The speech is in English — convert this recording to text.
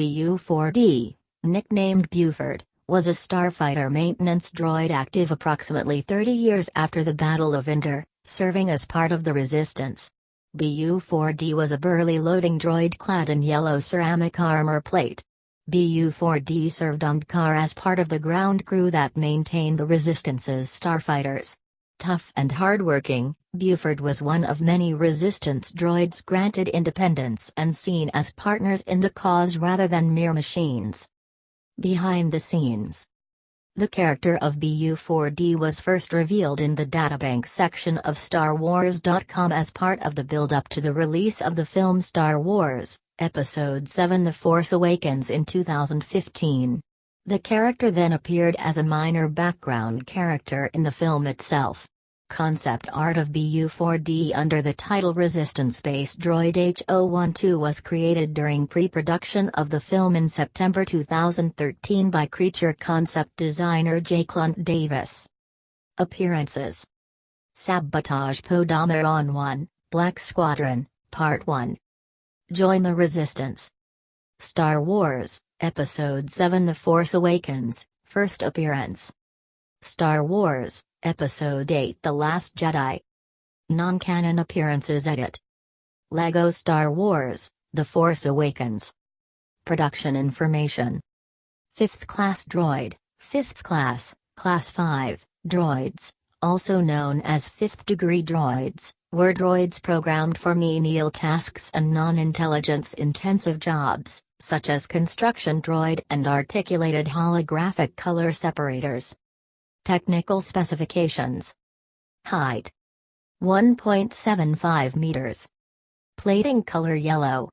BU-4D, nicknamed Buford, was a starfighter maintenance droid active approximately 30 years after the Battle of Endor, serving as part of the Resistance. BU-4D was a burly loading droid clad in yellow ceramic armor plate. BU-4D served on D'Qar as part of the ground crew that maintained the Resistance's starfighters. Tough and hardworking, Buford was one of many resistance droids granted independence and seen as partners in the cause rather than mere machines. Behind the scenes The character of BU-4D was first revealed in the databank section of StarWars.com as part of the build-up to the release of the film Star Wars, Episode 7 The Force Awakens in 2015. The character then appeared as a minor background character in the film itself. Concept art of BU-4D under the title Resistance Space Droid H-012 was created during pre-production of the film in September 2013 by creature concept designer Jake Lunt Davies. Appearances Sabotage Poe Dameron 1, Black Squadron, Part 1 Join the Resistance Star Wars, Episode 7 The Force Awakens, First Appearance. Star Wars, Episode 8 The Last Jedi. Non-canon appearances Edit. LEGO Star Wars, The Force Awakens. Production information. 5th Class Droid, 5th Class, Class 5, Droids, also known as 5th Degree Droids, were droids programmed for menial tasks and non-intelligence intensive jobs such as construction droid and articulated holographic color separators. Technical specifications Height 1.75 meters. Plating color yellow.